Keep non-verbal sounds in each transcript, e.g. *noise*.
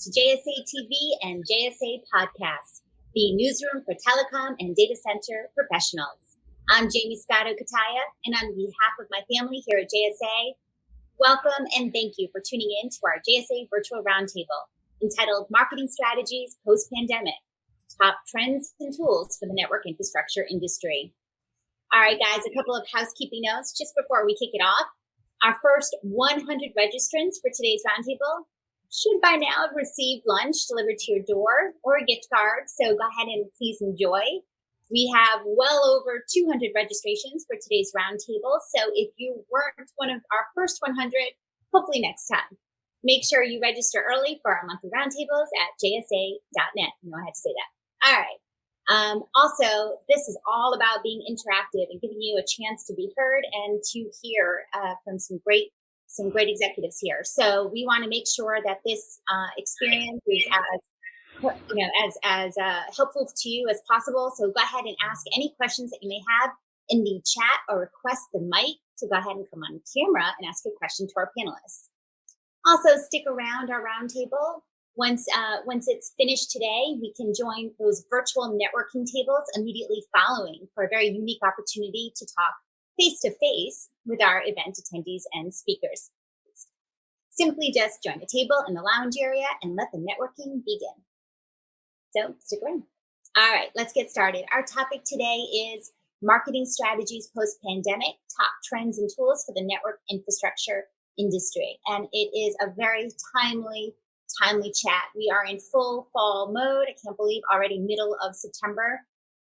to JSA TV and JSA Podcast, the newsroom for telecom and data center professionals. I'm Jaymie Scotto Cutaia, and on behalf of my family here at JSA, welcome and thank you for tuning in to our JSA Virtual Roundtable entitled Marketing Strategies Post Pandemic Top Trends and Tools for the Network Infrastructure Industry. All right, guys, a couple of housekeeping notes just before we kick it off. Our first 100 registrants for today's roundtable should by now have received lunch delivered to your door or a gift card. So go ahead and please enjoy. We have well over 200 registrations for today's roundtable. So if you weren't one of our first 100, hopefully next time. Make sure you register early for our monthly roundtables at jsa.net. You know I had to say that. All right. Um, also, this is all about being interactive and giving you a chance to be heard and to hear uh, from some great some great executives here. So we want to make sure that this uh, experience is as you know as as uh, helpful to you as possible. So go ahead and ask any questions that you may have in the chat or request the mic to go ahead and come on camera and ask a question to our panelists. Also, stick around our roundtable. Once, uh, once it's finished today, we can join those virtual networking tables immediately following for a very unique opportunity to talk face to face with our event attendees and speakers. Simply just join the table in the lounge area and let the networking begin. So stick around. All right, let's get started. Our topic today is marketing strategies post-pandemic, top trends and tools for the network infrastructure industry. And it is a very timely, timely chat. We are in full fall mode. I can't believe already middle of September.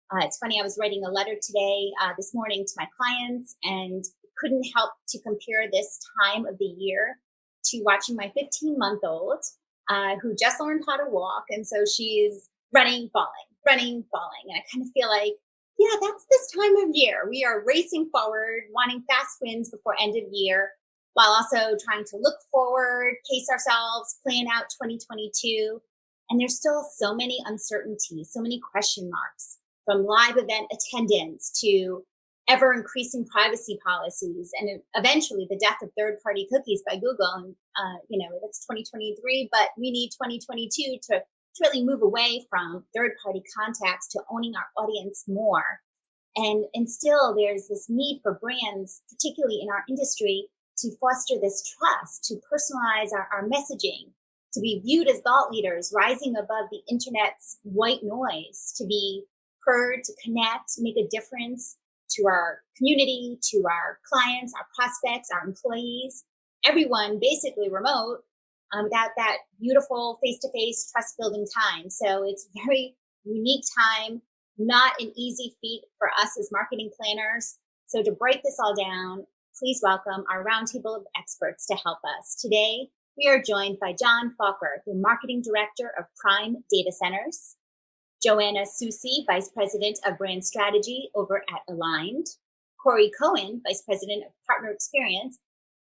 Uh, it's funny, I was writing a letter today, uh, this morning to my clients and couldn't help to compare this time of the year to watching my 15 month old uh, who just learned how to walk. And so she's running, falling, running, falling. And I kind of feel like, yeah, that's this time of year. We are racing forward, wanting fast wins before end of year, while also trying to look forward, pace ourselves, plan out 2022. And there's still so many uncertainties, so many question marks from live event attendance to ever increasing privacy policies and eventually the death of third party cookies by Google. And, uh, you know, it's 2023, but we need 2022 to, to really move away from third party contacts to owning our audience more. And, and still there's this need for brands, particularly in our industry, to foster this trust, to personalize our, our messaging, to be viewed as thought leaders, rising above the internet's white noise, to be to connect, make a difference to our community, to our clients, our prospects, our employees, everyone basically remote um, without that beautiful face-to-face trust building time. So it's *laughs* very unique time, not an easy feat for us as marketing planners. So to break this all down, please welcome our roundtable of experts to help us. Today, we are joined by John Faulkner, the Marketing Director of Prime Data Centers, Joanna Soucy, Vice President of Brand Strategy over at Aligned, Corey Cohen, Vice President of Partner Experience.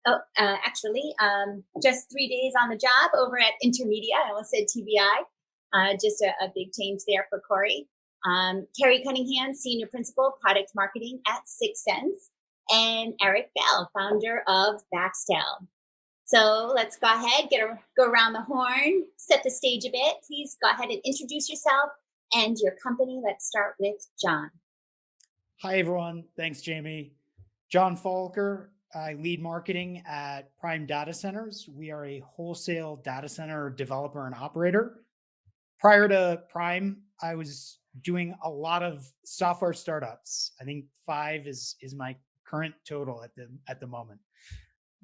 Oh, uh, actually, um, just three days on the job over at Intermedia. I almost said TBI. Uh, just a, a, big change there for Corey. Um, Carrie Cunningham, Senior Principal, Product Marketing at 6sense, and Eric Bell, founder of Baxtel. So let's go ahead, get a, go around the horn, set the stage a bit. Please go ahead and introduce yourself and your company. Let's start with John. Hi, everyone. Thanks, Jaymie. John Faulkner. I lead marketing at Prime Data Centers. We are a wholesale data center developer and operator. Prior to Prime, I was doing a lot of software startups. I think five is is my current total at the at the moment.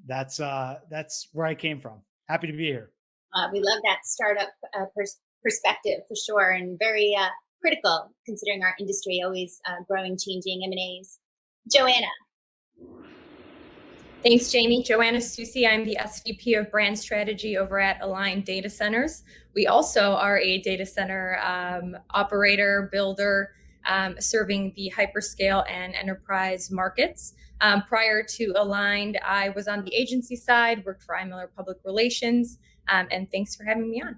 That's uh that's where I came from. Happy to be here. Uh, we love that startup uh, pers perspective for sure, and very uh, critical considering our industry always uh, growing, changing M and A's. Joanna. Thanks, Jaymie. Joanna Soucy. I'm the SVP of Brand Strategy over at Aligned Data Centers. We also are a data center um, operator, builder, um, serving the hyperscale and enterprise markets. Um, prior to Aligned, I was on the agency side, worked for iMiller Public Relations, um, and thanks for having me on.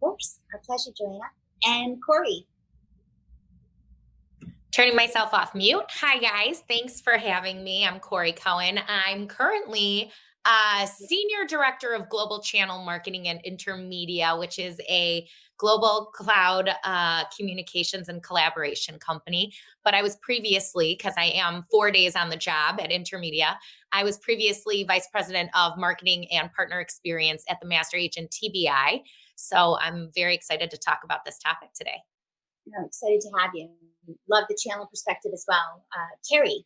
Course, our pleasure, Joanna. And Corey. Turning myself off mute. Hi, guys. Thanks for having me. I'm Corey Cohen. I'm currently uh, Senior Director of Global Channel Marketing and Intermedia, which is a global cloud uh, communications and collaboration company. But I was previously, because I am four days on the job at Intermedia, I was previously Vice President of Marketing and Partner Experience at the Master Agent TBI. So I'm very excited to talk about this topic today. I'm excited to have you. Love the channel perspective as well. Uh, Carrie.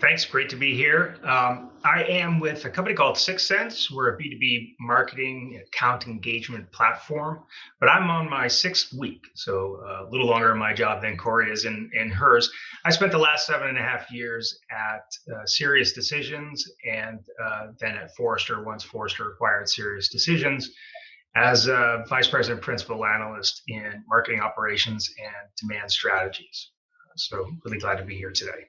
Thanks. Great to be here. Um, I am with a company called 6sense. We're a B2B marketing account engagement platform, but I'm on my sixth week, so uh, a little longer in my job than Corey is in, in hers. I spent the last seven and a half years at uh, Sirius Decisions and uh, then at Forrester once Forrester acquired Sirius Decisions as a vice president principal analyst in marketing operations and demand strategies. So really glad to be here today.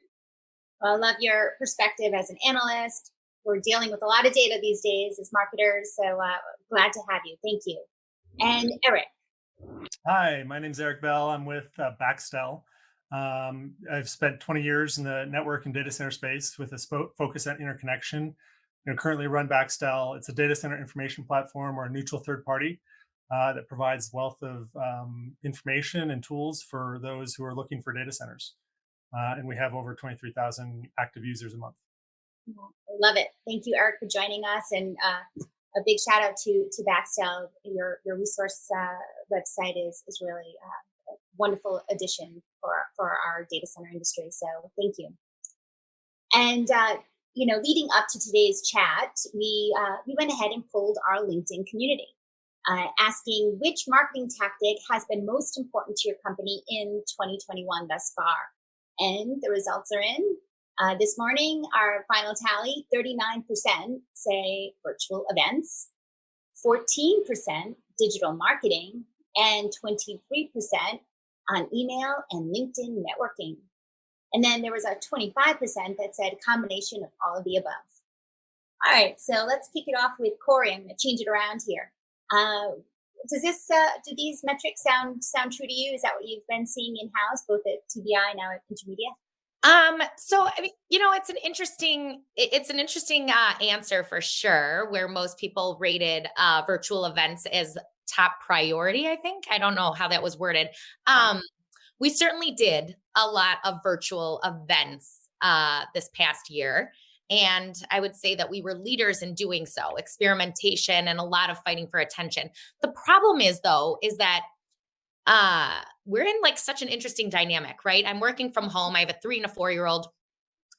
Well, I love your perspective as an analyst. We're dealing with a lot of data these days as marketers, so uh, glad to have you. Thank you. And Eric. Hi, my name is Eric Bell. I'm with uh, Baxtel. Um, I've spent 20 years in the network and data center space with a focus on interconnection you know, currently run Baxtel. It's a data center information platform or a neutral third party uh, that provides wealth of um, information and tools for those who are looking for data centers. Uh, and we have over 23,000 active users a month. Love it. Thank you, Eric, for joining us. And uh, a big shout out to to Baxtel. Your your resource uh, website is is really uh, a wonderful addition for for our data center industry. So thank you. And uh, you know, leading up to today's chat, we uh, we went ahead and pulled our LinkedIn community, uh, asking which marketing tactic has been most important to your company in 2021 thus far. And the results are in. Uh, this morning, our final tally: 39% say virtual events, 14% digital marketing, and 23% on email and LinkedIn networking. And then there was a 25% that said combination of all of the above. All right, so let's kick it off with Corey. I'm going to change it around here. Uh, does this uh, do these metrics sound sound true to you? Is that what you've been seeing in house, both at TBI now at Intermedia? Um, so I mean, you know, it's an interesting, it's an interesting uh, answer for sure. Where most people rated uh, virtual events as top priority. I think I don't know how that was worded. Um, we certainly did a lot of virtual events uh, this past year. And I would say that we were leaders in doing so, experimentation and a lot of fighting for attention. The problem is, though, is that uh, we're in like such an interesting dynamic, right? I'm working from home. I have a three and a four year old.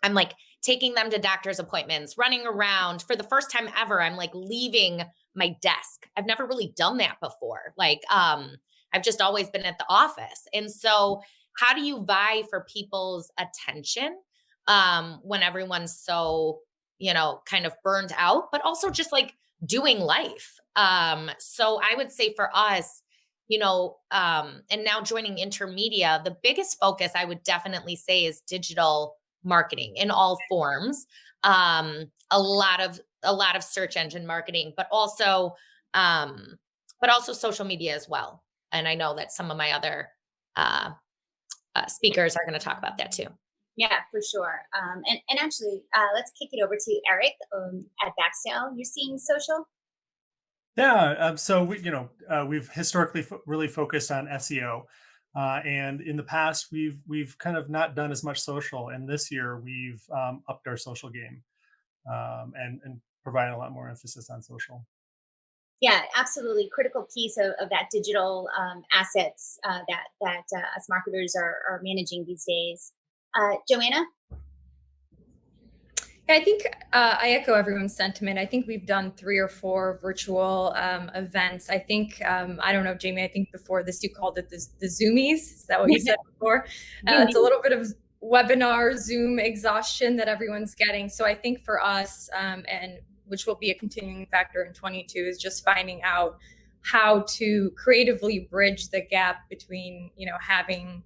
I'm like taking them to doctor's appointments, running around. For the first time ever, I'm like leaving my desk. I've never really done that before. Like, um, I've just always been at the office. And so, how do you vie for people's attention um, when everyone's so, you know, kind of burned out, but also just like doing life? Um, so, I would say for us, you know, um, and now joining Intermedia, the biggest focus I would definitely say is digital marketing in all forms. Um, a lot of a lot of search engine marketing, but also um, but also social media as well and I know that some of my other uh, uh, speakers are going to talk about that too. Yeah, for sure. Um, and, and actually, uh, let's kick it over to Eric um, at Baxtel. You're seeing social? Yeah. Um, so we, you know, uh, we've historically fo- really focused on SEO, uh, and in the past we've we've kind of not done as much social. And this year we've um, upped our social game, um, and and provided a lot more emphasis on social yeah absolutely critical piece of, of that digital um, assets uh, that that uh, us marketers are, are managing these days uh, joanna I think uh, I echo everyone's sentiment. I think we've done three or four virtual um, events. I think um, I don't know, Jaymie. I think before this you called it the, the Zoomies. Is that what you said *laughs* before? Uh, it's a little bit of webinar Zoom exhaustion that everyone's getting. So I think for us, um, and which will be a continuing factor in 22 is just finding out how to creatively bridge the gap between you know having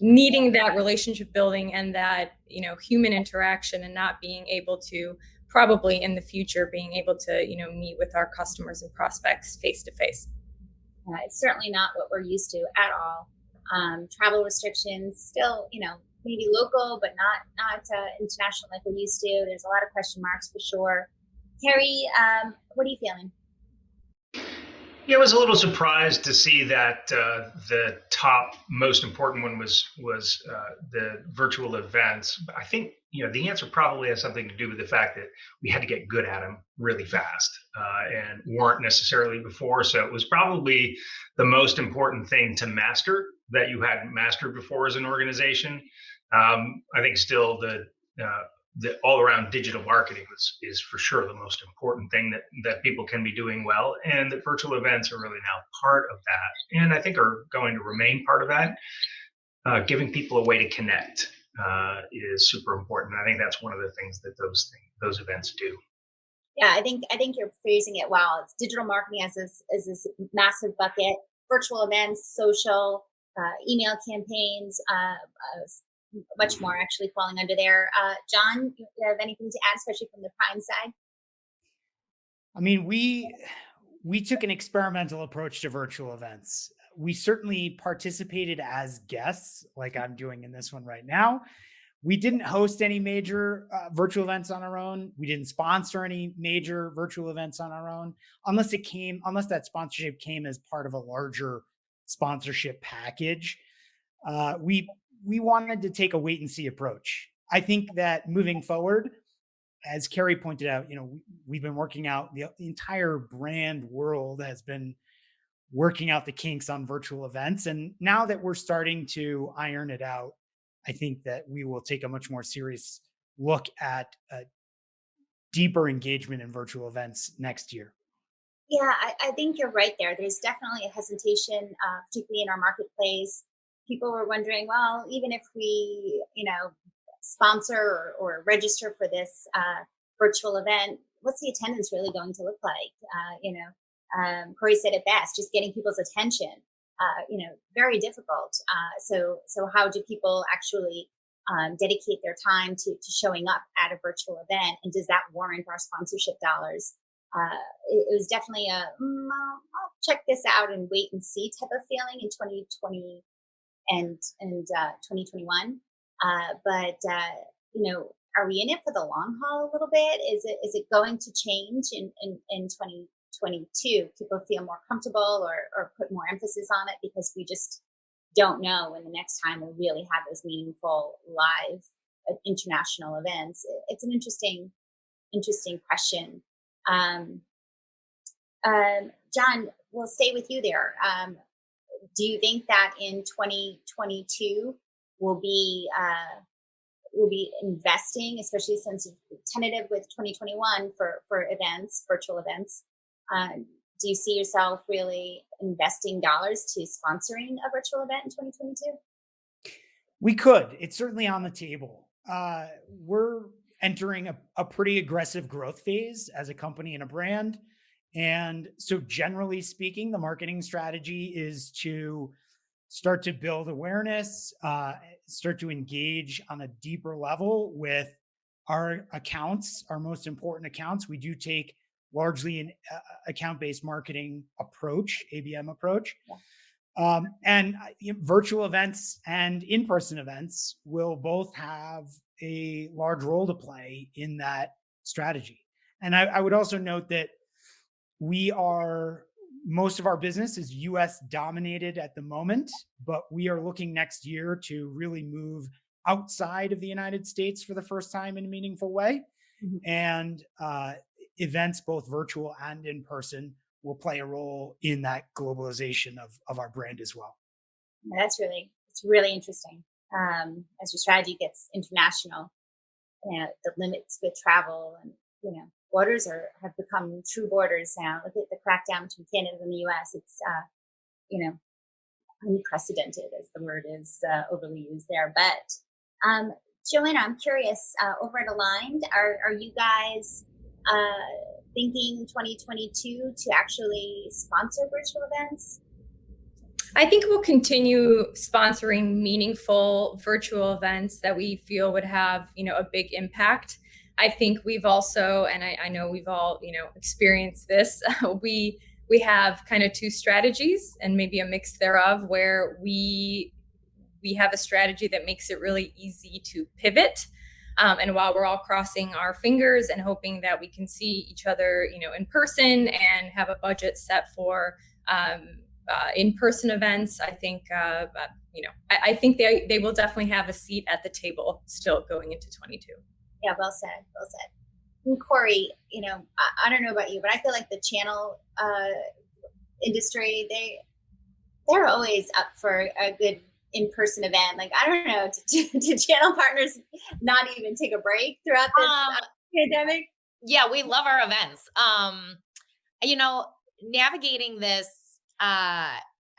needing that relationship building and that you know human interaction and not being able to probably in the future being able to you know meet with our customers and prospects face to face it's certainly not what we're used to at all um, travel restrictions still you know maybe local, but not not uh, international like we're used to. There's a lot of question marks for sure. Carrie, um, what are you feeling? Yeah, I was a little surprised to see that uh, the top most important one was was uh, the virtual events. I think you know the answer probably has something to do with the fact that we had to get good at them really fast uh, and weren't necessarily before. So it was probably the most important thing to master that you hadn't mastered before as an organization. Um, I think still the uh, the all around digital marketing is, is for sure the most important thing that, that people can be doing well. And that virtual events are really now part of that. And I think are going to remain part of that. Uh, giving people a way to connect uh, is super important. I think that's one of the things that those things, those events do. Yeah, I think I think you're phrasing it well. It's digital marketing as this as this massive bucket, virtual events, social, uh, email campaigns, uh, uh much more actually falling under there. Uh, John, do you have anything to add, especially from the prime side? I mean, we we took an experimental approach to virtual events. We certainly participated as guests, like I'm doing in this one right now. We didn't host any major uh, virtual events on our own. We didn't sponsor any major virtual events on our own, unless it came, unless that sponsorship came as part of a larger sponsorship package. Uh, we we wanted to take a wait and see approach. I think that moving forward, as Carrie pointed out, you know, we, have been working out the, the, entire brand world has been working out the kinks on virtual events. And now that we're starting to iron it out, I think that we will take a much more serious look at deeper engagement in virtual events next year. Yeah, I, I, think you're right there. There's definitely a hesitation, uh, particularly in our marketplace, people were wondering, well, even if we, you know, sponsor or, or register for this uh, virtual event, what's the attendance really going to look like? Uh, you know, um, Corey said it best, just getting people's attention. Uh, you know, very difficult. Uh, so, so how do people actually um, dedicate their time to, to showing up at a virtual event, and does that warrant our sponsorship dollars? Uh, it, it, was definitely a mm, I'll, I'll, check this out and wait and see type of feeling in 2020 and and uh, 2021. Uh, but uh, you know, are we in it for the long haul a little bit? Is it is it going to change in in, in 2022? People feel more comfortable or or put more emphasis on it because we just don't know when the next time we'll really have those meaningful live uh, international events. It's an interesting interesting question. Um, um, John, we'll stay with you there. Um, do you think that in 2022 we'll be uh, will be investing, especially since tentative with 2021 for for events, virtual events? Uh, do you see yourself really investing dollars to sponsoring a virtual event in 2022? We could. It's certainly on the table. Uh, we're entering a, a pretty aggressive growth phase as a company and a brand. And so, generally speaking, the marketing strategy is to start to build awareness, uh, start to engage on a deeper level with our accounts, our most important accounts. We do take largely an uh, account based marketing approach, ABM approach. Um, and uh, you know, virtual events and in person events will both have a large role to play in that strategy. And I, I would also note that we are most of our business is US dominated at the moment, but we are looking next year to really move outside of the United States for the first time in a meaningful way. Mm-hmm. And uh, events, both virtual and in person, will play a role in that globalization of, of our brand as well. That's really, it's really interesting. Um, as your strategy gets international, you know, the limits with travel and, you know, borders are have become true borders now. Look at the crackdown between Canada and the U.S. It's uh, you know unprecedented, as the word is uh, overly used there. But um, Joanna, I'm curious. Uh, over at Aligned, are are you guys uh, thinking 2022 to actually sponsor virtual events? I think we'll continue sponsoring meaningful virtual events that we feel would have, you know, a big impact. I think we've also, and I, I know we've all, you know, experienced this. *laughs* we we have kind of two strategies and maybe a mix thereof where we we have a strategy that makes it really easy to pivot. Um, and while we're all crossing our fingers and hoping that we can see each other, you know, in person and have a budget set for um, uh, in-person events, I think, uh, uh, you know, I, I, think they they will definitely have a seat at the table still going into 22. Yeah, well said, well said. And Corey, you know, I, I don't know about you, but I feel like the channel uh, industry, they they're always up for a good in-person event. Like I don't know, *laughs* to, channel partners not even take a break throughout this um, pandemic? Yeah, we love our events. Um, you know, navigating this, uh,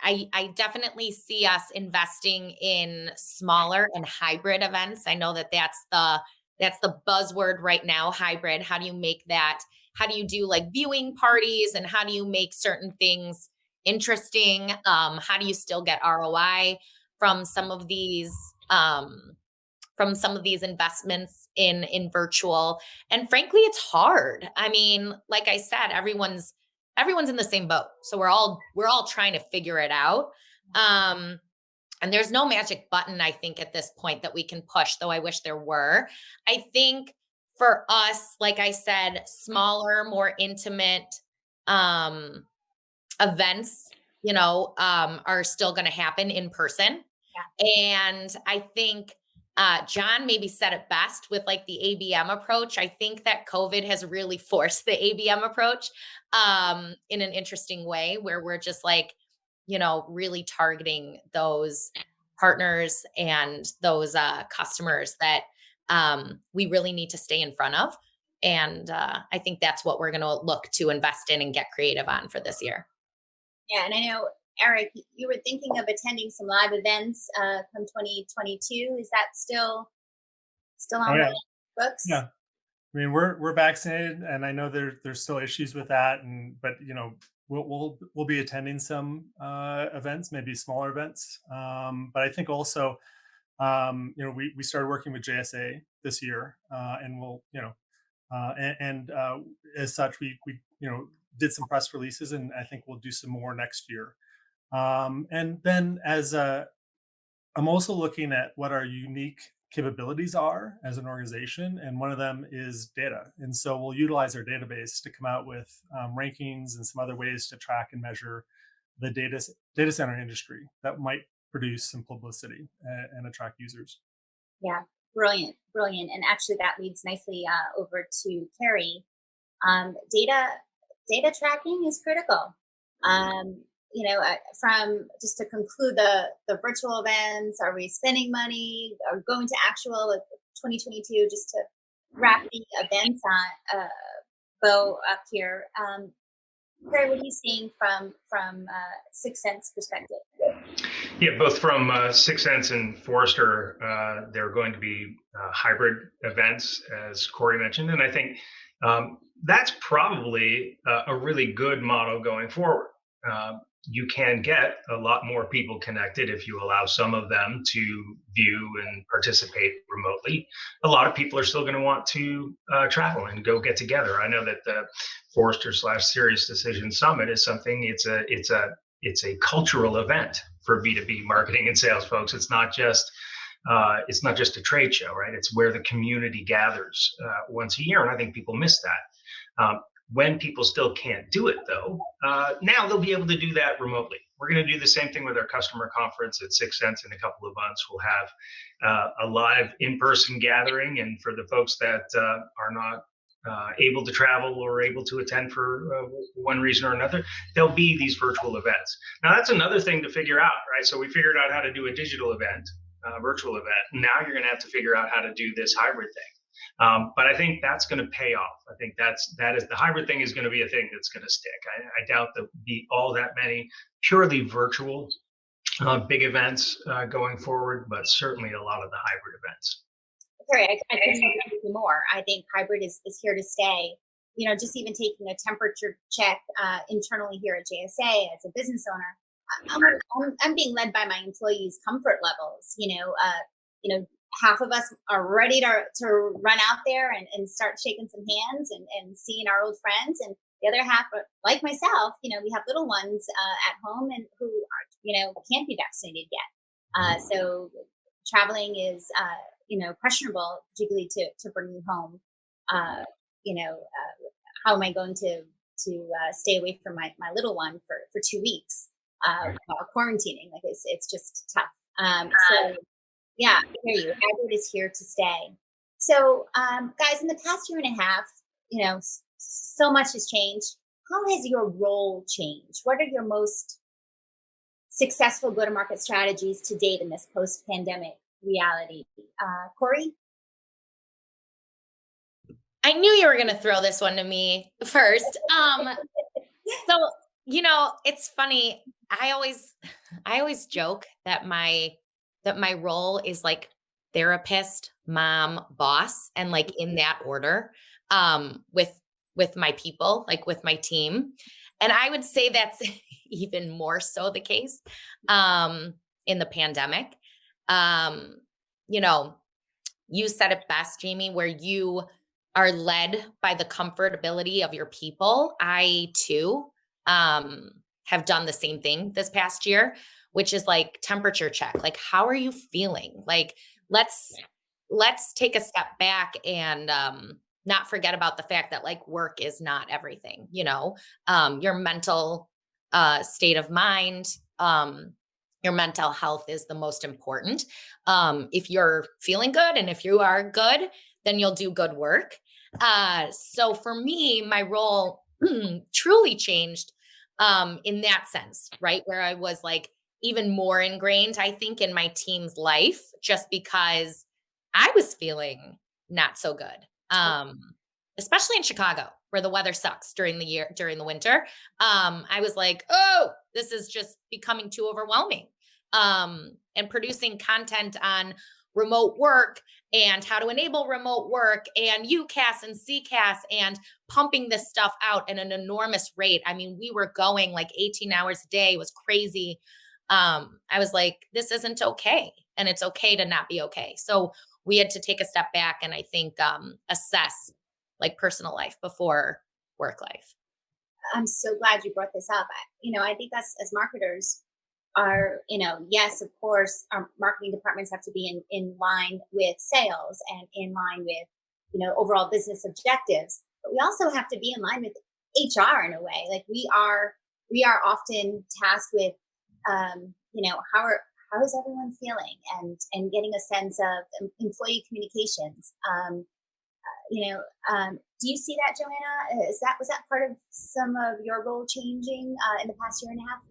I, I definitely see us investing in smaller and hybrid events. I know that that's the that's the buzzword right now, hybrid. How do you make that? How do you do like viewing parties and how do you make certain things interesting? Um, how do you still get ROI from some of these um, from some of these investments in in virtual? And frankly, it's hard. I mean, like I said, everyone's everyone's in the same boat, so we're all we're all trying to figure it out. Um, and there's no magic button, I think, at this point that we can push, though I wish there were. I think for us, like I said, smaller, more intimate um, events you know, um, are still going to happen in person. Yeah. And I think uh, John maybe said it best with like the ABM approach. I think that COVID has really forced the ABM approach um, in an interesting way where we're just like, you know, really targeting those partners and those uh, customers that um, we really need to stay in front of. And uh, I think that's what we're going to look to invest in and get creative on for this year. Yeah, and I know Eric, you were thinking of attending some live events uh, from 2022. Is that still still on oh, yeah. the books? Yeah, I mean we're we're vaccinated, and I know there there's still issues with that, and but you know we'll we'll, we'll be attending some uh, events, maybe smaller events. Um, but I think also, um, you know, we we started working with JSA this year, uh, and we'll you know, uh, and, and uh, as such, we we you know did some press releases, and I think we'll do some more next year. Um, and then as a, I'm also looking at what our unique capabilities are as an organization, and one of them is data. And so we'll utilize our database to come out with um, rankings and some other ways to track and measure the data data center industry that might produce some publicity and, and attract users. Yeah, brilliant, brilliant. And actually, that leads nicely uh, over to Carrie. Um, data data tracking is critical. Um, you know, uh, from just to conclude the the virtual events, are we spending money? or going to actual 2022? Just to wrap the events on uh, bow up here. Um, what are you seeing from from uh, 6sense perspective? Yeah, both from uh, 6sense and Forrester, uh, there are going to be uh, hybrid events, as Corey mentioned, and I think um, that's probably a really good model going forward. Uh, you can get a lot more people connected if you allow some of them to view and participate remotely. A lot of people are still going to want to uh, travel and go get together. I know that the Forrester slash Sirius Decision Summit is something. It's a it's a it's a cultural event for B2B marketing and sales folks. It's not just uh, it's not just a trade show, right? It's where the community gathers uh, once a year, and I think people miss that. Um, when people still can't do it, though, uh, now they'll be able to do that remotely. We're going to do the same thing with our customer conference at 6sense in a couple of months. We'll have uh, a live in-person gathering, and for the folks that uh, are not uh, able to travel or able to attend for uh, one reason or another, there'll be these virtual events. Now, that's another thing to figure out, right? So we figured out how to do a digital event, uh, virtual event. Now you're going to have to figure out how to do this hybrid thing. Um, but I think that's going to pay off. I think that's that is the hybrid thing is going to be a thing that's going to stick. I, I doubt there'll be all that many purely virtual uh, big events uh, going forward, but certainly a lot of the hybrid events. Sorry, I, agree more. I think hybrid is, is here to stay. You know, just even taking a temperature check uh, internally here at JSA as a business owner, I'm, I'm, I'm, being led by my employees' comfort levels. You know, uh, you know, half of us are ready to, to run out there and, and start shaking some hands and, and seeing our old friends. And the other half, like myself, you know, we have little ones uh, at home and who are, you know, can't be vaccinated yet. Uh, so traveling is, uh, you know, questionable, particularly to, to bring you home. Uh, you know, uh, how am I going to to uh, stay away from my, my little one for, for two weeks uh, while quarantining? Like it's it's just tough. Um, so yeah, I hear you. Hybrid is here to stay. So, um, guys, in the past year and a half, you know, so much has changed. How has your role changed? What are your most successful go-to-market strategies to date in this post-pandemic reality? Uh, Corey? I knew you were going to throw this one to me first. Um, *laughs* so, you know, it's funny. I always, I always joke that my, that my role is like therapist, mom, boss, and like in that order, um, with with my people, like with my team. And I would say that's *laughs* even more so the case um, in the pandemic. Um, you know, you said it best, Jaymie, where you are led by the comfortability of your people. I too um, have done the same thing this past year, which is like temperature check. Like, how are you feeling? Like, let's let's take a step back and um, not forget about the fact that like work is not everything you know um your mental uh state of mind um your mental health is the most important um if you're feeling good and if you are good then you'll do good work uh so for me my role *clears throat* truly changed um in that sense right where i was like even more ingrained i think in my team's life just because i was feeling not so good um, especially in Chicago where the weather sucks during the year during the winter. Um, I was like, oh, this is just becoming too overwhelming. Um, and producing content on remote work and how to enable remote work and UCaaS and CCaaS and pumping this stuff out at an enormous rate. I mean, we were going like 18 hours a day, it was crazy. Um, I was like, this isn't okay. And it's okay to not be okay. So we had to take a step back and I think um, assess like personal life before work life. I'm so glad you brought this up. I, you know, I think us as marketers are, you know, yes, of course, our marketing departments have to be in, in line with sales and in line with, you know, overall business objectives. But we also have to be in line with HR in a way. Like we are, we are often tasked with, um, you know, how are how is everyone feeling and and getting a sense of employee communications um, you know um, do you see that joanna is that was that part of some of your role changing uh, in the past year and a half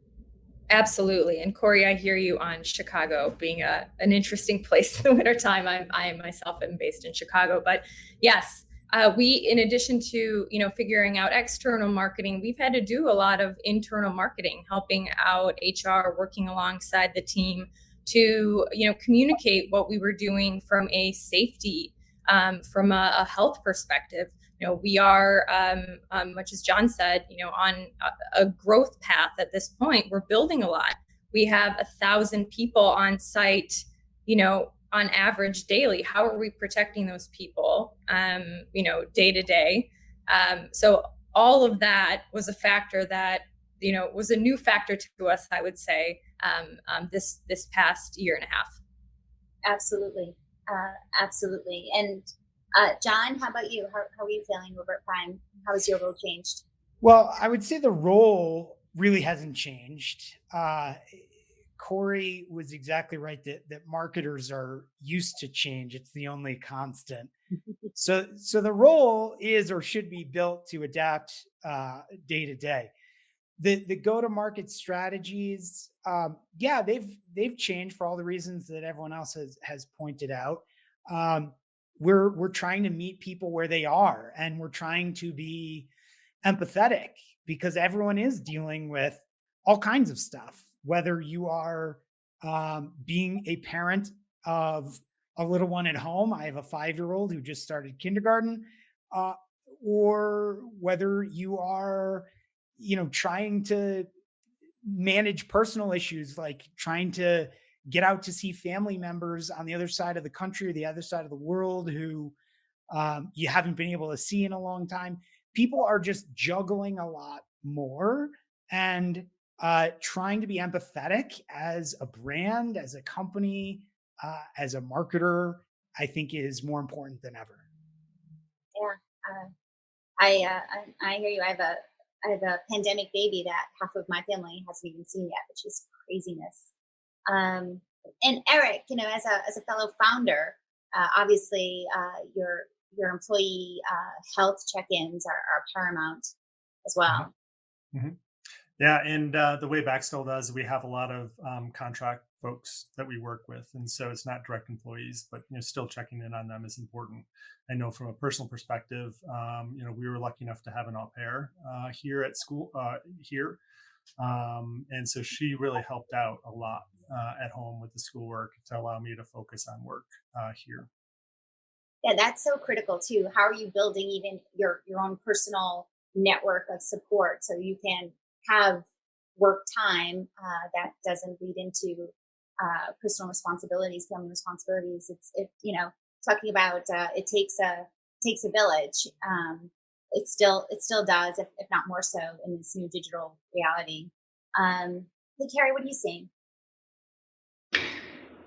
Absolutely. And Corey, I hear you on Chicago being a, an interesting *laughs* place in the wintertime. I'm, I myself am based in Chicago. But yes, uh, we, in addition to, you know, figuring out external marketing, we've had to do a lot of internal marketing, helping out HR, working alongside the team to, you know, communicate what we were doing from a safety, um, from a, a, health perspective. You know, we are, um, um, much as John said, you know, on a, a growth path at this point. We're building a lot. We have a thousand people on site, you know, on average daily how are we protecting those people um, you know day to day? Um, so all of that was a factor that you know was a new factor to us i would say um, um this this past year and a half. Absolutely. Uh, absolutely. And uh, john how about you? How, how are you feeling over at prime? How has your role changed? Well i would say the role really hasn't changed. Uh, Corey was exactly right that that marketers are used to change. It's the only constant. *laughs* so so the role is or should be built to adapt uh, day to day. The the go to market strategies, um, yeah, they've they've changed for all the reasons that everyone else has has pointed out. Um, we're we're trying to meet people where they are, and we're trying to be empathetic because everyone is dealing with all kinds of stuff whether you are um, being a parent of a little one at home. I have a five year old who just started kindergarten, uh, or whether you are, you know, trying to manage personal issues like trying to get out to see family members on the other side of the country or the other side of the world who um, you haven't been able to see in a long time. People are just juggling a lot more. And uh, trying to be empathetic as a brand, as a company, uh, as a marketer, I think is more important than ever. Yeah, uh, I, uh, I I hear you. I have a I have a pandemic baby that half of my family hasn't even seen yet, which is craziness. Um, and Eric, you know, as a as a fellow founder, uh, obviously uh, your your employee uh, health check-ins are, are paramount as well. Mm-hmm. Yeah, and uh, the way Baxtel does, we have a lot of um, contract folks that we work with, and so it's not direct employees, but you know, still checking in on them is important. I know from a personal perspective, um, you know, we were lucky enough to have an au pair uh, here at school uh, here, um, and so she really helped out a lot uh, at home with the schoolwork to allow me to focus on work uh, here. Yeah, that's so critical too. How are you building even your your own personal network of support so you can have work time uh, that doesn't lead into uh, personal responsibilities, family responsibilities. It's it, you know talking about uh, it takes a takes a village. Um, it still it still does, if, if not more so, in this new digital reality. Um, hey, Carrie, what are you seeing?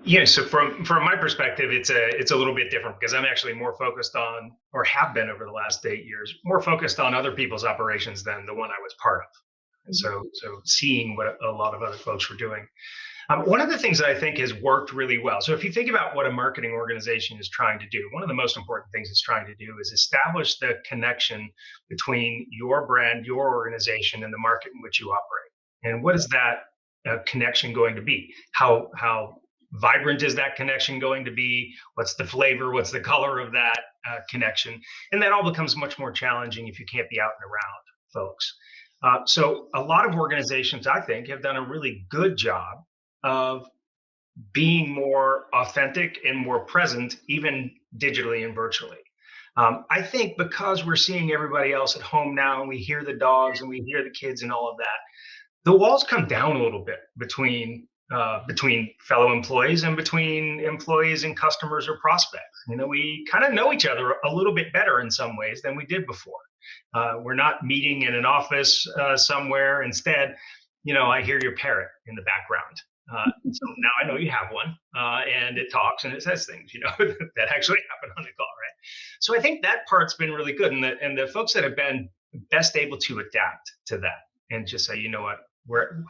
Yeah, so from from my perspective, it's a it's a little bit different because I'm actually more focused on, or have been over the last eight years, more focused on other people's operations than the one I was part of. And so so seeing what a lot of other folks were doing. Um, one of the things that I think has worked really well. So if you think about what a marketing organization is trying to do, one of the most important things it's trying to do is establish the connection between your brand, your organization, and the market in which you operate. And what is that uh, connection going to be? How how vibrant is that connection going to be? What's the flavor? What's the color of that uh, connection? And that all becomes much more challenging if you can't be out and around folks. Uh, so a lot of organizations, I think, have done a really good job of being more authentic and more present, even digitally and virtually. Um, I think because we're seeing everybody else at home now, and we hear the dogs and we hear the kids and all of that, the walls come down a little bit between uh, between fellow employees and between employees and customers or prospects. You know, we kind of know each other a little bit better in some ways than we did before. Uh, we're not meeting in an office uh, somewhere. Instead, you know, I hear your parrot in the background. Uh, so now I know you have one, uh, and it talks and it says things, you know, *laughs* that actually happen on the call, right? So I think that part's been really good, and the and the folks that have been best able to adapt to that and just say, you know what, we're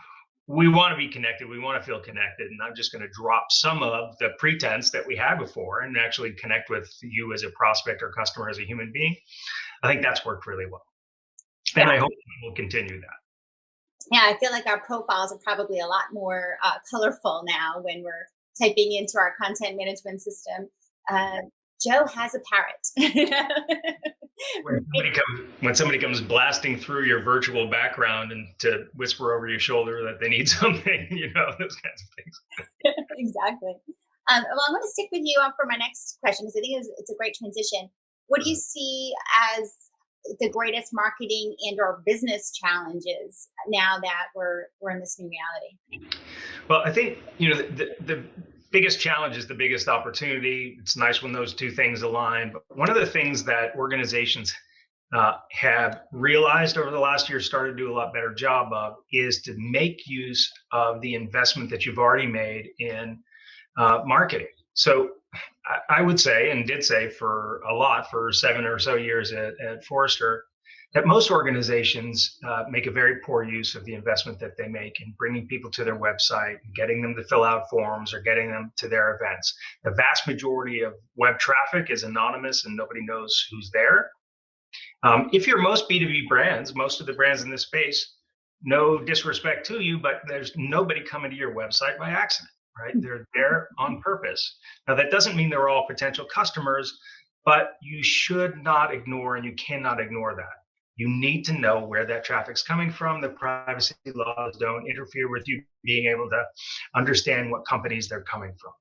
we want to be connected. We want to feel connected. And I'm just going to drop some of the pretense that we had before and actually connect with you as a prospect or customer as a human being. I think that's worked really well. And I hope we'll continue that. Yeah, I feel like our profiles are probably a lot more uh, colorful now when we're typing into our content management system. Uh, Joe has a parrot. *laughs* when somebody comes when somebody comes blasting through your virtual background and to whisper over your shoulder that they need *laughs* something, you know, those kinds of things. *laughs* exactly. Um, well, I'm going to stick with you um, for my next question because I think it's, it's, a great transition. What do you see as the greatest marketing and or business challenges now that we're we're in this new reality? Well, I think you know the, the biggest challenge is the biggest opportunity. It's nice when those two things align. But one of the things that organizations uh, have realized over the last year, started to do a lot better job of, is to make use of the investment that you've already made in uh, marketing. So I, would say, and did say for a lot for seven or so years at, at Forrester, that most organizations uh, make a very poor use of the investment that they make in bringing people to their website, getting them to fill out forms, or getting them to their events. The vast majority of web traffic is anonymous and nobody knows who's there. Um, if you're most B2B brands, most of the brands in this space, no disrespect to you, but there's nobody coming to your website by accident, right? They're there on purpose. Now, that doesn't mean they're all potential customers, but you should not ignore and you cannot ignore that you need to know where that traffic's coming from. The privacy laws don't interfere with you being able to understand what companies they're coming from.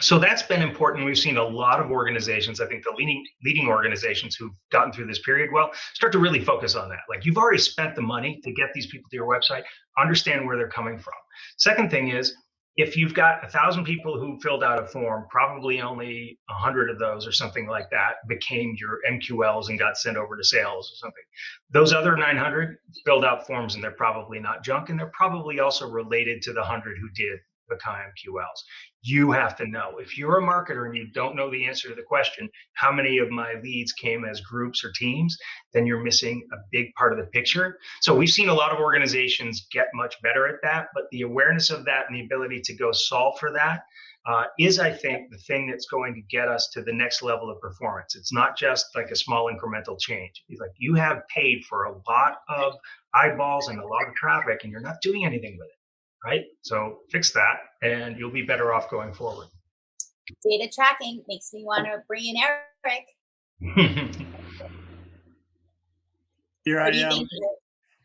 So that's been important. We've seen a lot of organizations, I think the leading leading organizations who've gotten through this period well, start to really focus on that. Like you've already spent the money to get these people to your website, understand where they're coming from. Second thing is if you've got a thousand people who filled out a form, probably only a hundred of those or something like that became your MQLs and got sent over to sales or something. Those other 900 filled out forms and they're probably not junk and they're probably also related to the hundred who did become MQLs. You have to know. If you're a marketer and you don't know the answer to the question, how many of my leads came as groups or teams, then you're missing a big part of the picture. So we've seen a lot of organizations get much better at that, but the awareness of that and the ability to go solve for that uh, is, I think, the thing that's going to get us to the next level of performance. It's not just like a small incremental change. It's like you have paid for a lot of eyeballs and a lot of traffic, and you're not doing anything with it right? So fix that and you'll be better off going forward. Data tracking makes me want to bring in Eric. *laughs* Here I am.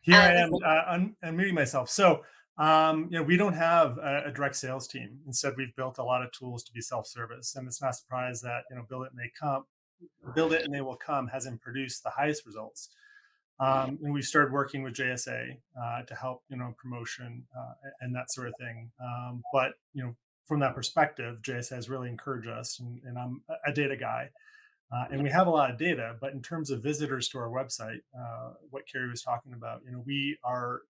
Here I am uh, un- unmuting myself. So, um, you know, we don't have a, a, direct sales team. Instead, we've built a lot of tools to be self-service, and it's not a surprise that you know, build it and they come, build it and they will come hasn't produced the highest results. Um, and we started working with JSA uh, to help, you know, promotion uh, and that sort of thing. Um, but you know, from that perspective, JSA has really encouraged us, and, and I'm a data guy, uh, and we have a lot of data. But in terms of visitors to our website, uh, what Carrie was talking about, you know, we are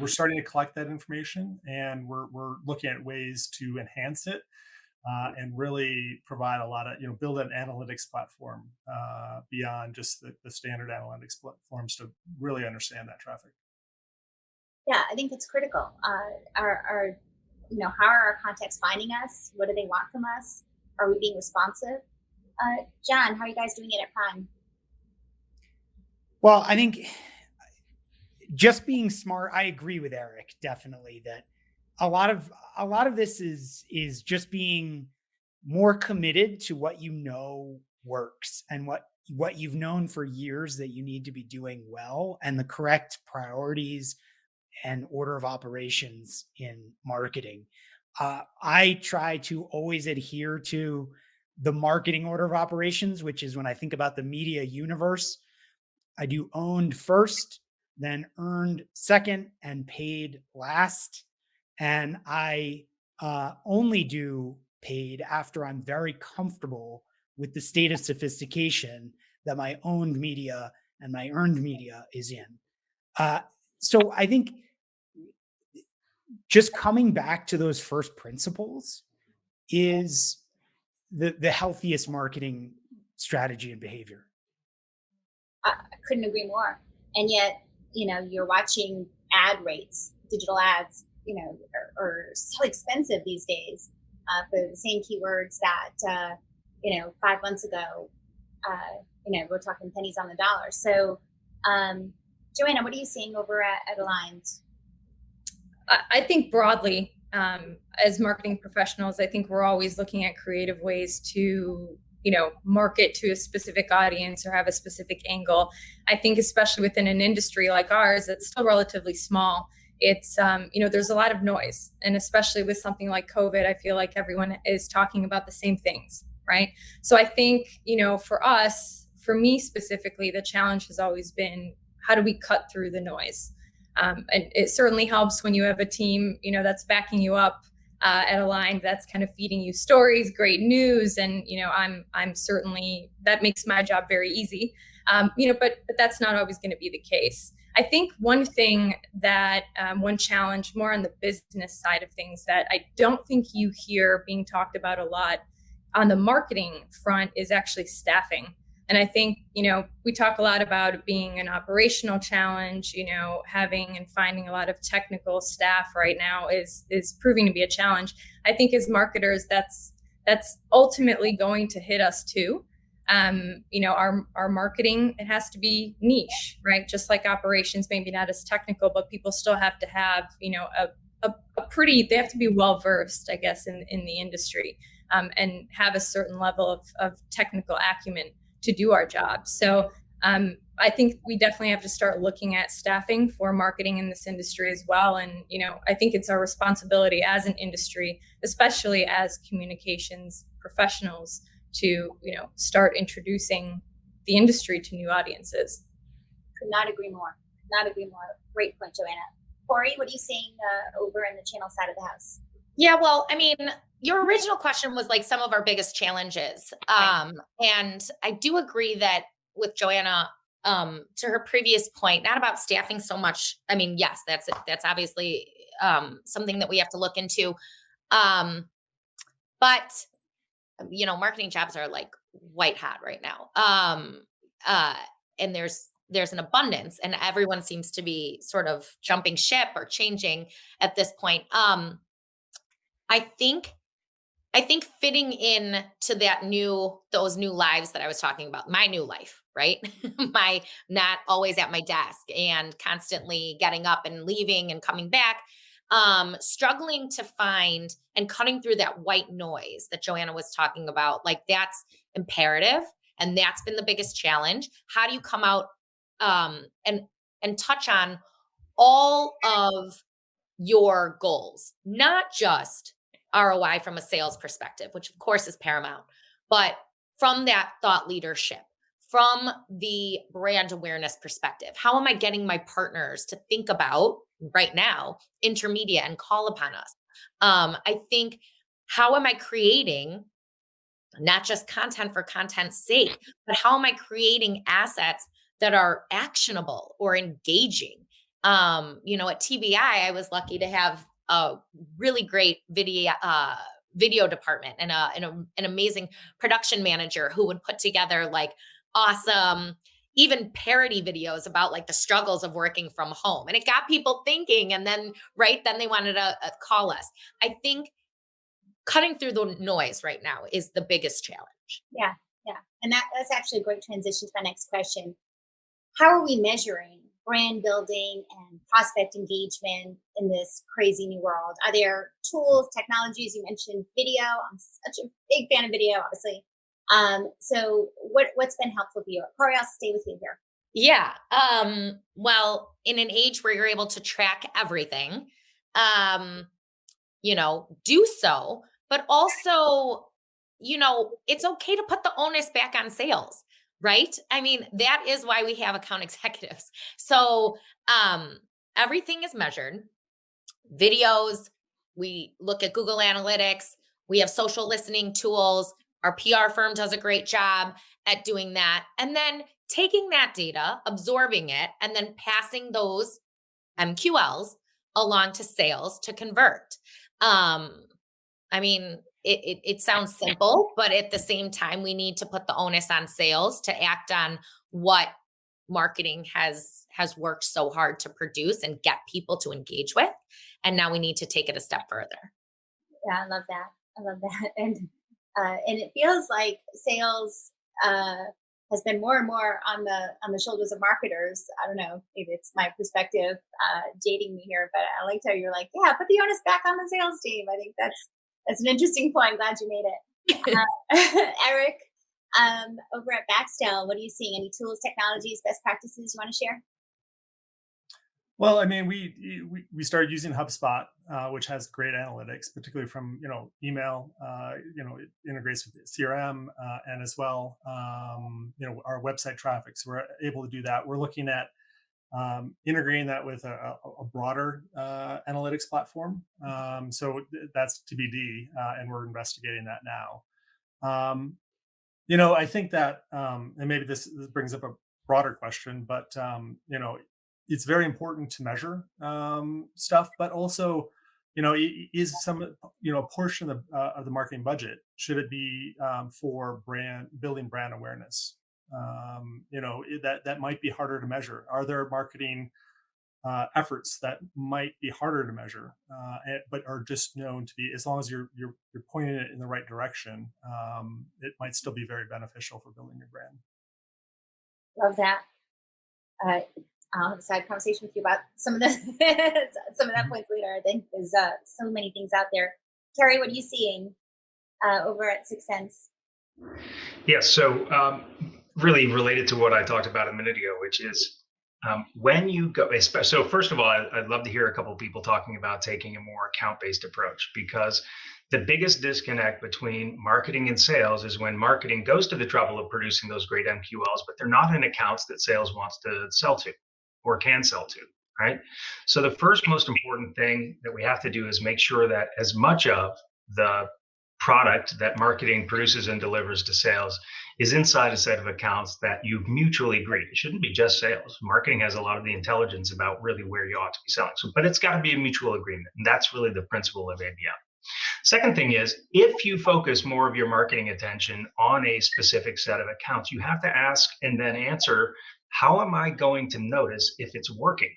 we're starting to collect that information, and we're we're looking at ways to enhance it uh, and really provide a lot of, you know, build an analytics platform uh, beyond just the, the, standard analytics platforms to really understand that traffic. Yeah, I think it's critical. Uh, are, are, you know, how are our contacts finding us? What do they want from us? Are we being responsive? Uh, John, how are you guys doing it at Prime? Well, I think just being smart, I agree with Eric, definitely that a lot of a lot of this is is just being more committed to what you know works and what what you've known for years that you need to be doing well and the correct priorities and order of operations in marketing. Uh, I try to always adhere to the marketing order of operations, which is when I think about the media universe, I do owned first, then earned second, and paid last. And I uh, only do paid after I'm very comfortable with the state of sophistication that my owned media and my earned media is in. Uh, so I think just coming back to those first principles is the, the healthiest marketing strategy and behavior. I couldn't agree more. And yet, you know, you're watching ad rates, digital ads you know are, are so expensive these days uh, for the same keywords that uh, you know five months ago uh, you know we're talking pennies on the dollar. So um, joanna what are you seeing over at, at Aligned? I think broadly um, as marketing professionals i think we're always looking at creative ways to you know market to a specific audience or have a specific angle. I think especially within an industry like ours that's still relatively small it's um, you know there's a lot of noise. And especially with something like covid i feel like everyone is talking about the same things right? So i think you know for us for me specifically the challenge has always been how do we cut through the noise? Um, and it certainly helps when you have a team you know that's backing you up uh, at line that's kind of feeding you stories great news and you know i'm i'm certainly that makes my job very easy. Um, you know but but that's not always going to be the case I think one thing that um, one challenge more on the business side of things that I don't think you hear being talked about a lot on the marketing front is actually staffing. And I think, you know, we talk a lot about being an operational challenge, you know, having and finding a lot of technical staff right now is is proving to be a challenge. I think as marketers that's that's ultimately going to hit us too um, you know our our marketing it has to be niche right? Just like operations maybe not as technical but people still have to have you know a, a, a pretty they have to be well versed i guess in in the industry um, and have a certain level of, of technical acumen to do our job. So um, i think we definitely have to start looking at staffing for marketing in this industry as well. And you know i think it's our responsibility as an industry especially as communications professionals to you know start introducing the industry to new audiences could not agree more Could not agree more great point joanna Corey, what are you seeing uh, over in the channel side of the house? Yeah, well, I mean, your original question was like some of our biggest challenges. Um, and I do agree that with Joanna, um, to her previous point, not about staffing so much. I mean, yes, that's that's obviously um, something that we have to look into. Um, but you know, marketing jobs are like white hot right now. Um, uh, and there's there's an abundance, and everyone seems to be sort of jumping ship or changing at this point. Um, I think I think fitting in to that new those new lives that I was talking about, my new life, right? *laughs* my not always at my desk and constantly getting up and leaving and coming back. Um, struggling to find and cutting through that white noise that Joanna was talking about, like that's imperative. And that's been the biggest challenge. How do you come out um, and and touch on all of your goals, not just ROI from a sales perspective, which of course is paramount, but from that thought leadership, from the brand awareness perspective. How am I getting my partners to think about right now Intermedia and call upon us? Um, I think how am I creating not just content for content's sake, but how am I creating assets that are actionable or engaging? Um, you know, at TBI, I was lucky to have a really great video uh, video department and a, and a, an amazing production manager who would put together like awesome even parody videos about like the struggles of working from home and it got people thinking and then right then they wanted to call us i think cutting through the noise right now is the biggest challenge yeah yeah and that, that's actually a great transition to my next question how are we measuring brand building and prospect engagement in this crazy new world? Are there tools, technologies? You mentioned video. I'm such a big fan of video, obviously. Um, so what what's been helpful for you? Corey, I'll stay with you here. Yeah. Um, well, in an age where you're able to track everything, um, you know, do so, but also, you know, it's okay to put the onus back on sales right? I mean, that is why we have account *laughs* executives. So um, everything is measured. Videos, we look at Google Analytics, we have social listening tools. Our PR firm does a great job at doing that. And then taking that data, absorbing it, and then passing those MQLs along to sales to convert. Um, I mean, it, it, it sounds simple, but at the same time, we need to put the onus on sales to act on what marketing has has worked so hard to produce and get people to engage with. And now we need to take it a step further. Yeah i love that. I love that. *laughs* And uh, and it feels like sales uh, has been more and more on the on the shoulders of marketers i don't know maybe it's my perspective uh, dating me here but i liked how you're like yeah put the onus back on the sales team i think that's that's an interesting point. I'm glad you made it. *laughs* Uh, *laughs* Eric, um, over at Baxtel, what are you seeing? Any tools, technologies, best practices you want to share? Well, I mean, we we, we started using HubSpot, uh, which has great analytics, particularly from you know email. Uh, you know, it integrates with CRM uh, and as well, um, you know, our website traffic. So we're able to do that. We're looking at um, integrating that with a, a broader uh, analytics platform. Um, so that's TBD, uh, and we're investigating that now. Um, you know, I think that, um, and maybe this, this, brings up a broader question, but um, you know, it's very important to measure um, stuff, but also, you know, is some, you know, a portion of the, uh, of the marketing budget should it be for brand building brand awareness? um, you know that that might be harder to measure. Are there marketing uh, efforts that might be harder to measure uh, but are just known to be as long as you're you're, you're pointing it in the right direction um, it might still be very beneficial for building your brand. Love that I'll have a side conversation with you about some of the *laughs* some of that mm-hmm. points later. I think there's uh, so many things out there. Carrie, what are you seeing uh, over at 6sense? Yes, so um, really related to what I talked about a minute ago, which is um, when you go. So first of all, I, would love to hear a couple of people talking about taking a more account-based approach because the biggest disconnect between marketing and sales is when marketing goes to the trouble of producing those great MQLs, but they're not in accounts that sales wants to sell to or can sell to. right? So the first most important thing that we have to do is make sure that as much of the product that marketing produces and delivers to sales is inside a set of accounts that you've mutually agreed. It shouldn't be just sales. Marketing has a lot of the intelligence about really where you ought to be selling. So, but it's got to be a mutual agreement. And that's really the principle of ABM. Second thing is, if you focus more of your marketing attention on a specific set of accounts, you have to ask and then answer, how am I going to notice if it's working?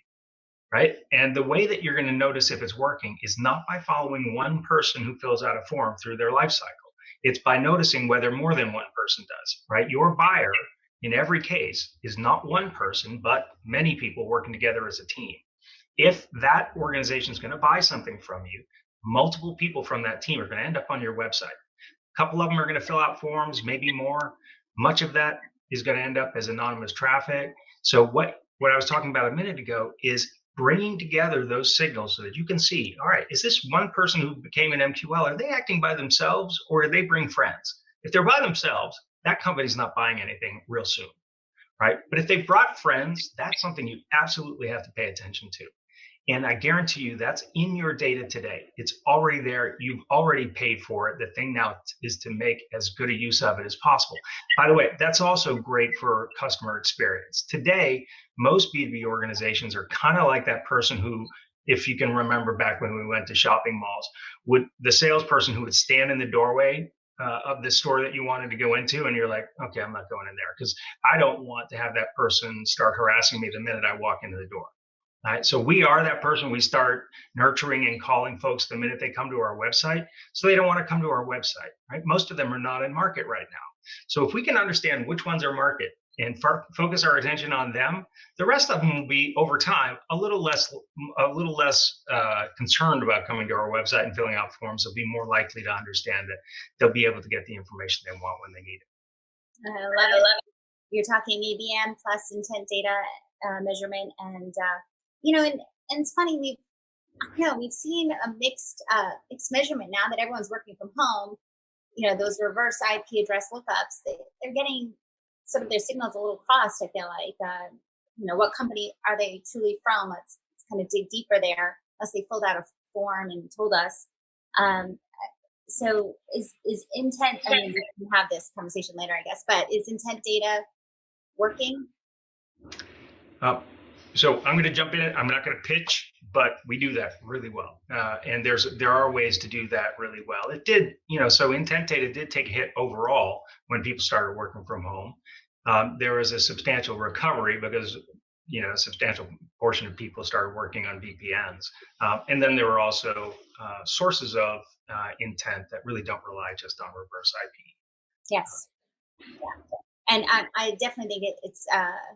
Right. And the way that you're going to notice if it's working is not by following one person who fills out a form through their life cycle. It's by noticing whether more than one person does, right? Your buyer in every case is not one person, but many people working together as a team. If that organization is going to buy something from you, multiple people from that team are going to end up on your website. A couple of them are going to fill out forms, maybe more. Much of that is going to end up as anonymous traffic. So what what I was talking about a minute ago is bringing together those signals so that you can see, all right, is this one person who became an MQL, are they acting by themselves or are they bring friends? If they're by themselves, that company's not buying anything real soon, right? But if they brought friends, that's something you absolutely have to pay attention to. And I guarantee you that's in your data today. It's already there. You've already paid for it. The thing now is to make as good a use of it as possible. By the way, that's also great for customer experience. Today, most B2B organizations are kind of like that person who, if you can remember back when we went to shopping malls, would the salesperson who would stand in the doorway uh, of the store that you wanted to go into, and you're like, okay, I'm not going in there because I don't want to have that person start harassing me the minute I walk into the door. Right? So we are that person. We start nurturing and calling folks the minute they come to our website. So they don't want to come to our website. Right? Most of them are not in market right now. So if we can understand which ones are market and f- focus our attention on them, the rest of them will be over time a little less a little less uh, concerned about coming to our website and filling out forms. They'll be more likely to understand that they'll be able to get the information they want when they need it. I love it. You're talking ABM plus intent data uh, measurement and uh, you know, and, and it's funny, we've, you know, we've seen a mixed, uh, mixed measurement now that everyone's working from home. You know, those reverse IP address lookups, they, they're getting some of their signals a little crossed. I feel like, uh, you know, what company are they truly from? Let's, let's kind of dig deeper there, unless they filled out a form and told us. Um, so is is intent? I mean, we can have this conversation later, I guess. But is intent data working? Uh, so I'm going to jump in. I'm not going to pitch, but we do that really well. Uh, and there's there are ways to do that really well. It did, you know, so intent data did take a hit overall when people started working from home. Um, there was a substantial recovery because you know a substantial portion of people started working on VPNs, um, and then there were also uh, sources of uh, intent that really don't rely just on reverse IP. Yes. Yeah. And I, I definitely think it, it's uh,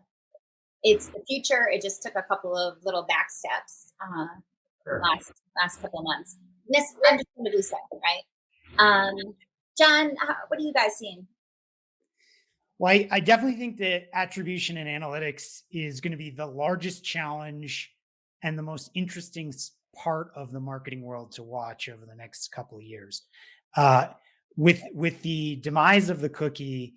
it's the future. It just took a couple of little back steps uh, sure. last last couple of months. this I'm just going to do something, right? Um, John, how, what are you guys seeing? Well, I, I definitely think that attribution and analytics is going to be the largest challenge and the most interesting part of the marketing world to watch over the next couple of years. Uh, with with the demise of the cookie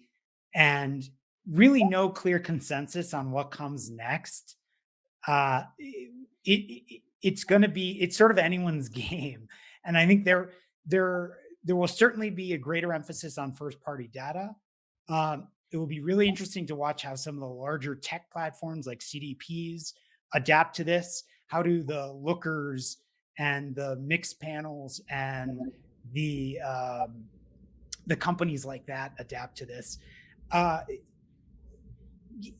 and really no clear consensus on what comes next. Uh, it, it it's going to be it's sort of anyone's *laughs* game, and I think there there there will certainly be a greater emphasis on first party data. Um, it will be really interesting to watch how some of the larger tech platforms like CDPs adapt to this. How do the Lookers and the Mixpanels and the um, the companies like that adapt to this? Uh,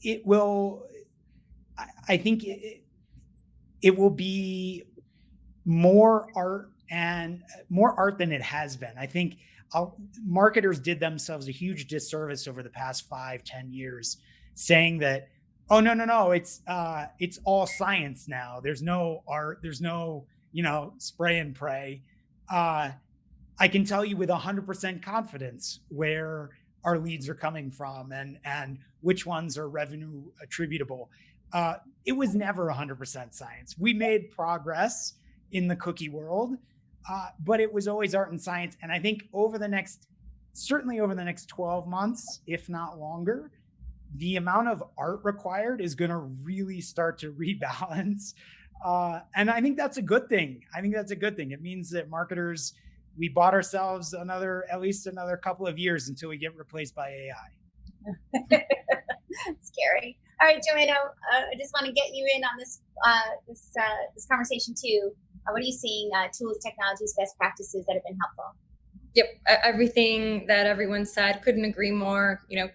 it will i think it, it will be more art and more art than it has been. I think I'll, marketers did themselves a huge disservice over the past five ten years saying that oh no no no it's uh it's all science now. There's no art there's no you know spray and pray. Uh i can tell you with 100% confidence where our leads are coming from and and which ones are revenue attributable. Uh, it was never 100% science. We made progress in the cookie world, uh, but it was always art and science. And I think over the next, certainly over the next 12 months, if not longer, the amount of art required is going to really start to *laughs* rebalance. Uh, and I think that's a good thing. I think that's a good thing. It means that marketers, we bought ourselves another, at least another couple of years until we get replaced by AI. *laughs* Scary. All right, Joanna, uh, I just want to get you in on this uh, this uh, this conversation too. Uh, what are you seeing? Uh, tools, technologies, best practices that have been helpful. Yep, everything that everyone said. Couldn't agree more. You know,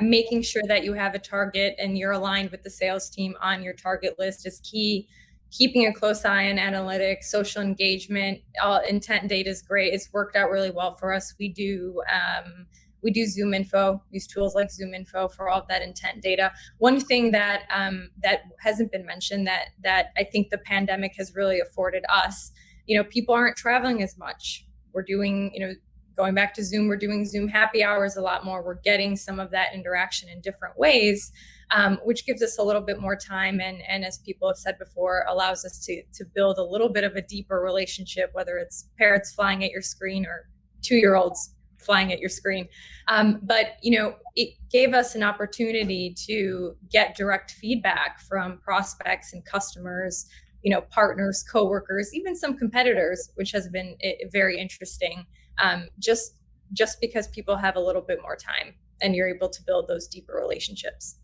making sure that you have a target and you're aligned with the sales team on your target list is key keeping a close eye on analytics social engagement all intent data is great. It's worked out really well for us. We do um, we do ZoomInfo, use tools like ZoomInfo for all of that intent data. One thing that um, that hasn't been mentioned that that i think the pandemic has really afforded us you know people aren't traveling as much. We're doing you know going back to Zoom, we're doing Zoom happy hours a lot more. We're getting some of that interaction in different ways, um, which gives us a little bit more time. And, and as people have said before, allows us to, to build a little bit of a deeper relationship, whether it's parents flying at your screen or two year olds flying at your screen. Um, but, you know, it gave us an opportunity to get direct feedback from prospects and customers you know partners coworkers even some competitors which has been eh, very interesting um, just just because people have a little bit more time and you're able to build those deeper relationships.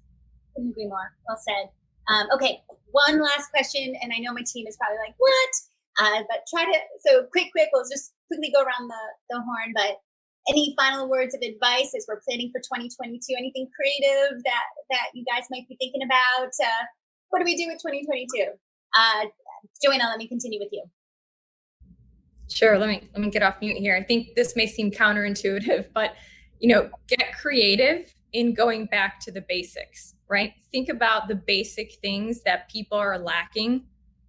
Couldn't agree more. Well said. Um, okay, one last question, and I know my team is probably like, "What?" Uh, but try to so quick, quick. We'll just quickly go around the the horn. But any final words of advice as we're planning for 2022? Anything creative that that you guys might be thinking about? Uh, what do we do with 2022? Uh, Joanna, let me continue with you. Sure. Let me let me get off mute here. I think this may seem counterintuitive, *laughs* but you know, get creative in going back to the basics, right? Think about the basic things that people are lacking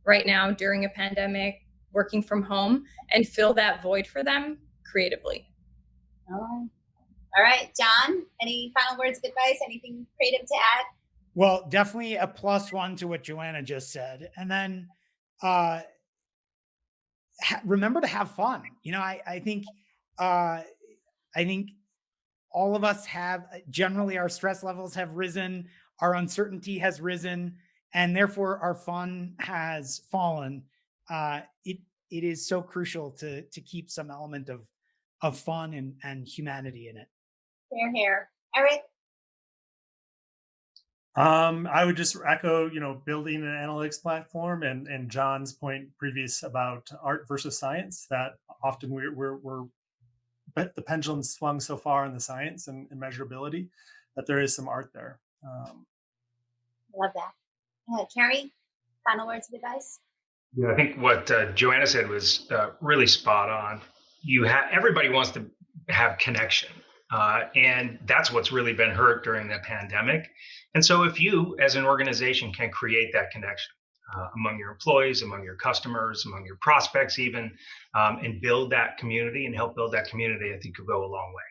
right now during a pandemic, working from home, and fill that void for them creatively. Oh. All right, John, any final words of advice? Anything creative to add? Well, definitely a plus one to what Joanna just said. And then uh, remember to have fun. You know, I, I think, uh, I think all of us have uh, generally our stress levels have risen, our uncertainty has risen, and therefore our fun has fallen. Uh, it it is so crucial to to keep some element of of fun and and humanity in it. Fair hair, Eric. Um, I would just echo, you know, building an analytics platform and and John's point previous about art versus science. That often we're we're, we're but the pendulum swung so far in the science and, and measurability that there is some art there. Um, Love that. Uh, Carrie, final words of advice. Yeah, I think what uh, Joanna said was uh, really spot on. You have everybody wants to have connection, uh, and that's what's really been hurt during the pandemic. And so, if you as an organization can create that connection uh, among your employees, among your customers, among your prospects, even, um, and build that community and help build that community, I think you'll go a long way.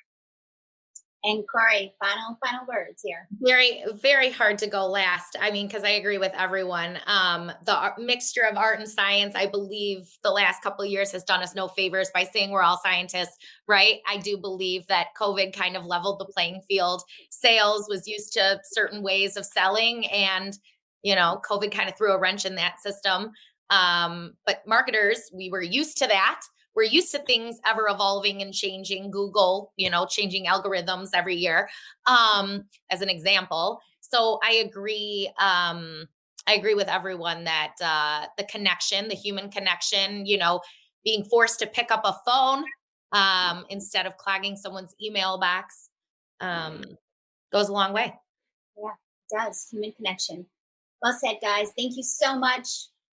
And Corey, final final words here. Very very hard to go last. I mean, because I agree with everyone. Um, the mixture of art and science, I believe, the last couple years has done us no favors by saying we're all scientists, right? I do believe that COVID kind of leveled the playing field. Sales was used to certain ways of selling, and you know, COVID kind of threw a wrench in that system. Um, but marketers, we were used to that we're used to things ever evolving and changing. Google you know changing algorithms every year um as an example. So i agree um i agree with everyone that uh the connection the human connection you know being forced to pick up a phone um instead of clogging someone's email box um goes a long way. Yeah it does. Human connection. Well said guys. Thank you so much.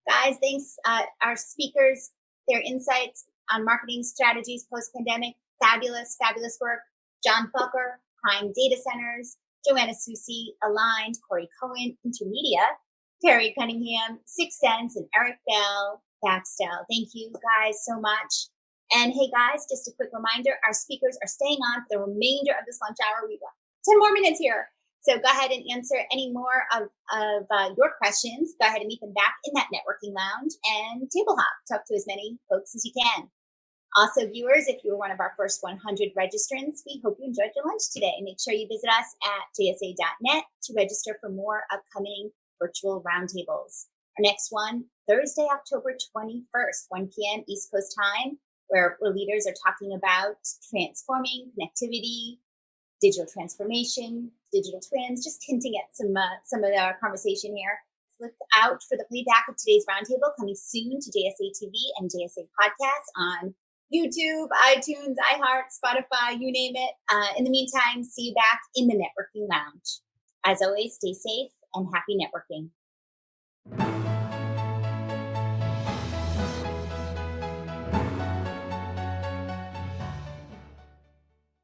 Guys thanks uh, our speakers their insights on marketing strategies post pandemic. Fabulous, fabulous work. John Faulkner, Prime Data Centers, Joanna Susi, Aligned, Corey Cohen, Intermedia, Carrie Cunningham, 6sense, and Eric Bell, Baxtel. Thank you guys so much. And hey guys, just a quick reminder, our speakers are staying on for the remainder of this lunch hour. We've got 10 more minutes here. So go ahead and answer any more of, of uh, your questions. Go ahead and meet them back in that networking lounge and table hop. Talk to as many folks as you can. Also, viewers, if you were one of our first 100 registrants, we hope you enjoyed your lunch today. Make sure you visit us at jsa.net to register for more upcoming virtual roundtables. Our next one, Thursday, October 21st, 1 p.m. East Coast time, where, where leaders are talking about transforming connectivity, digital transformation, digital twins, just hinting at some uh, some of our conversation here. Look out for the playback of today's roundtable coming soon to JSA TV and JSA Podcast on YouTube, iTunes, iHeart, Spotify, you name it. Uh, in the meantime, see you back in the networking lounge. As always, stay safe and happy networking.